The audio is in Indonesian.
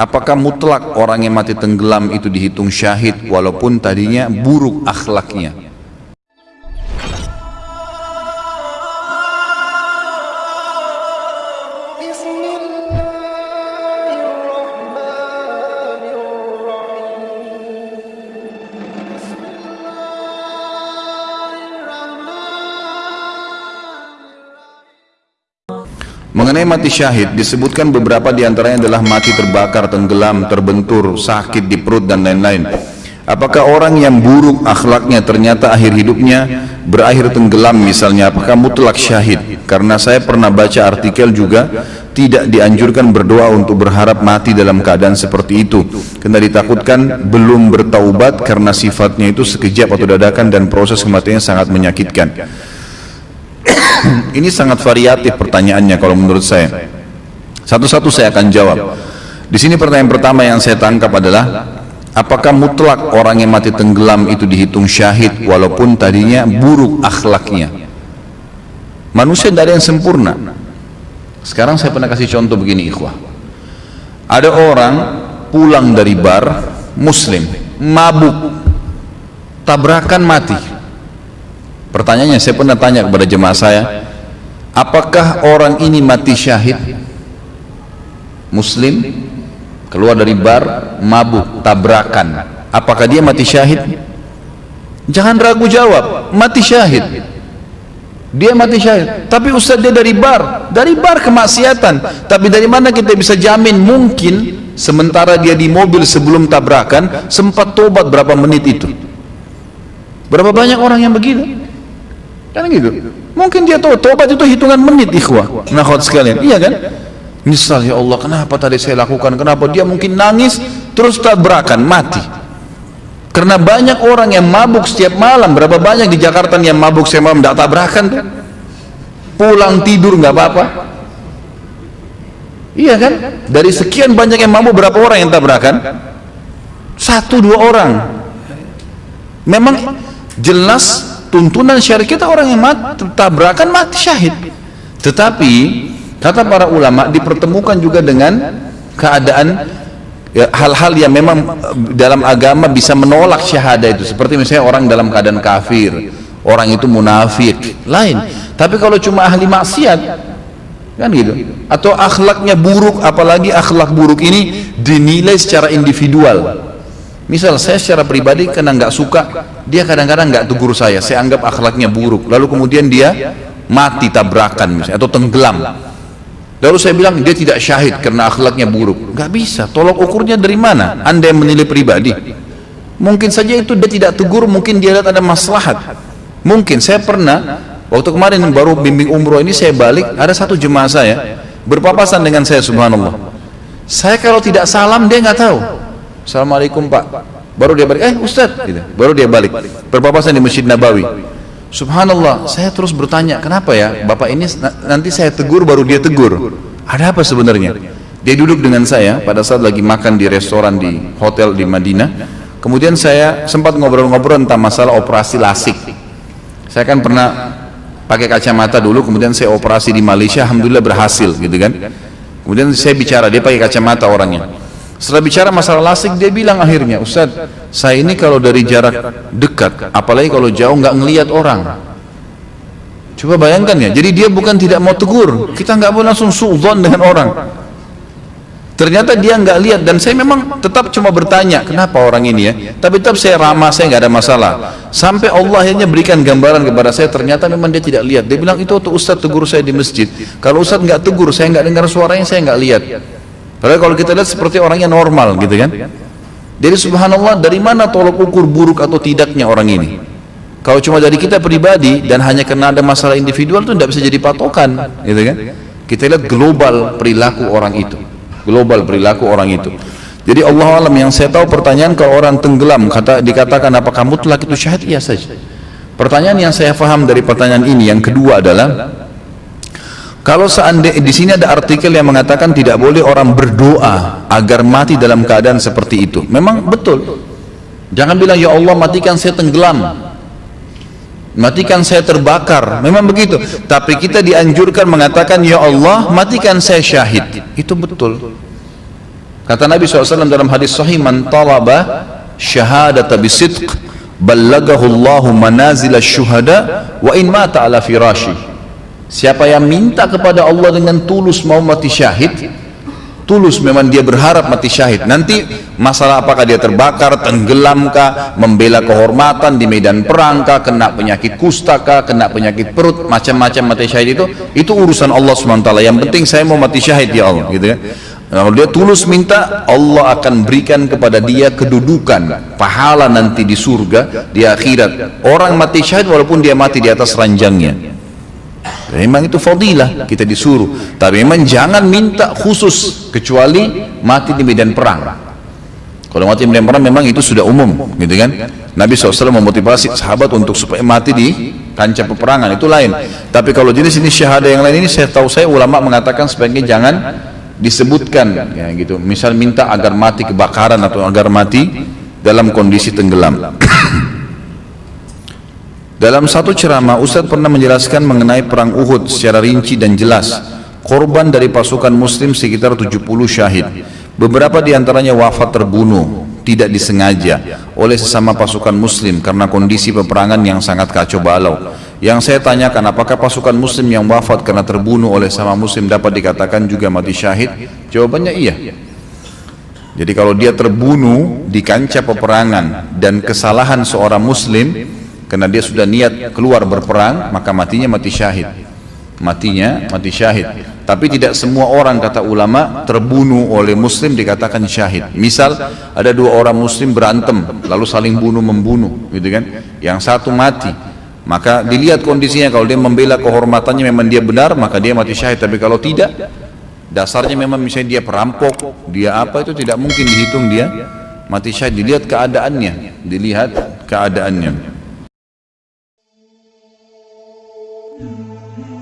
Apakah mutlak orang yang mati tenggelam itu dihitung syahid walaupun tadinya buruk akhlaknya? Mengenai mati syahid, disebutkan beberapa di antaranya adalah mati terbakar, tenggelam, terbentur, sakit di perut dan lain-lain. Apakah orang yang buruk akhlaknya ternyata akhir hidupnya berakhir tenggelam misalnya, apakah mutlak syahid? Karena saya pernah baca artikel juga, tidak dianjurkan berdoa untuk berharap mati dalam keadaan seperti itu. Karena ditakutkan belum bertaubat karena sifatnya itu sekejap atau dadakan dan proses kematiannya sangat menyakitkan. Ini sangat variatif pertanyaannya kalau menurut saya. Satu-satu saya akan jawab. Di sini pertanyaan pertama yang saya tangkap adalah apakah mutlak orang yang mati tenggelam itu dihitung syahid walaupun tadinya buruk akhlaknya? Manusia ada yang sempurna. Sekarang saya pernah kasih contoh begini ikhwah. Ada orang pulang dari bar muslim, mabuk, tabrakan mati Pertanyaannya saya pernah tanya kepada jemaah saya, apakah orang ini mati syahid? Muslim keluar dari bar, mabuk, tabrakan. Apakah dia mati syahid? Jangan ragu jawab, mati syahid. Dia mati syahid. Tapi Ustaz dia dari bar, dari bar kemaksiatan. Tapi dari mana kita bisa jamin mungkin sementara dia di mobil sebelum tabrakan sempat tobat berapa menit itu? Berapa banyak orang yang begitu? Kan gitu. Mungkin dia tahu tobat itu hitungan menit ikhwah. Nah, sekalian. Iya kan? Nyesal ya Allah, kenapa tadi saya lakukan? Kenapa dia mungkin nangis terus tabrakan mati? Karena banyak orang yang mabuk setiap malam. Berapa banyak di Jakarta yang mabuk setiap malam tidak tabrakan tuh? Pulang tidur nggak apa-apa. Iya kan? Dari sekian banyak yang mabuk berapa orang yang tabrakan? Satu dua orang. Memang jelas tuntunan syariat kita orang yang mati tabrakan mati syahid. Tetapi kata para ulama dipertemukan juga dengan keadaan ya, hal-hal ya, yang memang eh, dalam agama bisa menolak syahadah itu. Seperti misalnya orang dalam keadaan kafir orang itu munafik lain. Tapi kalau cuma ahli maksiat kan gitu. Atau akhlaknya buruk apalagi akhlak buruk ini dinilai secara individual misal saya secara pribadi karena nggak suka dia kadang-kadang nggak tegur saya. Saya anggap akhlaknya buruk. Lalu kemudian dia mati tabrakan misalnya atau tenggelam. Lalu saya bilang dia tidak syahid karena akhlaknya buruk. Nggak bisa. Tolok ukurnya dari mana? Anda yang menilai pribadi. Mungkin saja itu dia tidak tegur mungkin dia lihat ada maslahat. Mungkin. Saya pernah waktu kemarin baru bimbing umroh ini saya balik ada satu jemaah saya berpapasan dengan saya subhanallah. Saya kalau tidak salam dia nggak tahu Assalamualaikum pak. Baru dia balik. Eh Ustaz gitu. baru dia balik. Berpapasan di Masjid Nabawi. Subhanallah saya terus bertanya kenapa ya? Bapak ini nanti saya tegur baru dia tegur. Ada apa sebenarnya? Dia duduk dengan saya pada saat lagi makan di restoran di hotel di Madinah. Kemudian saya sempat ngobrol-ngobrol tentang masalah operasi lasik. Saya kan pernah pakai kacamata dulu kemudian saya operasi di Malaysia Alhamdulillah berhasil gitu kan? Kemudian saya bicara dia pakai kacamata orangnya setelah bicara masalah lasik dia bilang akhirnya Ustaz saya ini kalau dari jarak dekat apalagi kalau jauh nggak ngelihat orang. Coba bayangkan ya jadi dia bukan tidak mau tegur. Kita nggak boleh langsung suudon dengan orang. Ternyata dia nggak lihat dan saya memang tetap cuma bertanya kenapa orang ini ya? Tapi tetap saya ramah saya nggak ada masalah. Sampai Allah akhirnya berikan gambaran kepada saya ternyata memang dia tidak lihat. Dia bilang itu waktu Ustaz tegur saya di masjid. Kalau Ustaz nggak tegur saya nggak dengar suaranya saya nggak lihat Padahal kalau kita lihat seperti orangnya normal gitu kan. Jadi subhanallah dari mana tolok ukur buruk atau tidaknya orang ini? Kalau cuma dari kita pribadi dan hanya karena ada masalah individual itu tidak bisa jadi patokan, gitu kan? Kita lihat global perilaku orang itu, global perilaku orang itu. Jadi Allah alam yang saya tahu pertanyaan kalau orang tenggelam kata dikatakan apakah mutlak itu syahid iya saja. Pertanyaan yang saya faham dari pertanyaan ini yang kedua adalah kalau seandainya di sini ada artikel yang mengatakan tidak boleh orang berdoa agar mati dalam keadaan seperti itu. Memang betul. Jangan bilang ya Allah matikan saya tenggelam. Matikan saya terbakar. Memang begitu. Tapi kita dianjurkan mengatakan ya Allah matikan saya syahid. Itu betul. kata Nabi SAW dalam hadis sahih man talaba syahadata bisidq ballagahu Allahu manazil syuhada wa in mata ala firashi siapa yang minta kepada Allah dengan tulus mau mati syahid tulus memang dia berharap mati syahid. Nanti masalah apakah dia terbakar tenggelamkah membela kehormatan di medan perang kah kena penyakit kusta kah kena penyakit perut macam-macam mati syahid itu itu urusan Allah SWT yang penting saya mau mati syahid ya Allah gitu kan kalau dia tulus minta Allah akan berikan kepada dia kedudukan pahala nanti di surga di akhirat. Orang mati syahid walaupun dia mati di atas ranjangnya memang itu fadilah kita disuruh. Tapi memang jangan minta khusus kecuali mati di medan perang. Kalau mati di medan perang memang itu sudah umum gitu kan? Nabi SAW memotivasi sahabat untuk supaya mati di kancah peperangan itu lain. Tapi kalau jenis ini syahada yang lain ini saya tahu saya ulama mengatakan sebaiknya jangan disebutkan ya gitu. Misal minta agar mati kebakaran atau agar mati dalam kondisi tenggelam dalam satu ceramah, Ustaz pernah menjelaskan mengenai perang Uhud secara rinci dan jelas. Korban dari pasukan muslim sekitar 70 syahid. Beberapa di antaranya wafat terbunuh, tidak disengaja oleh sesama pasukan muslim karena kondisi peperangan yang sangat kacau balau. Yang saya tanyakan apakah pasukan muslim yang wafat karena terbunuh oleh sama muslim dapat dikatakan juga mati syahid? Jawabannya iya. Jadi kalau dia terbunuh di kancah peperangan dan kesalahan seorang muslim, karena dia sudah niat keluar berperang maka matinya mati syahid. Matinya mati syahid. Tapi tidak semua orang kata ulama terbunuh oleh muslim dikatakan syahid. Misal ada dua orang muslim berantem lalu saling bunuh membunuh gitu kan? Yang satu mati. Maka dilihat kondisinya kalau dia membela kehormatannya memang dia benar maka dia mati syahid. Tapi kalau tidak dasarnya memang misalnya dia perampok dia apa itu tidak mungkin dihitung dia mati syahid. Dilihat keadaannya dilihat keadaannya Música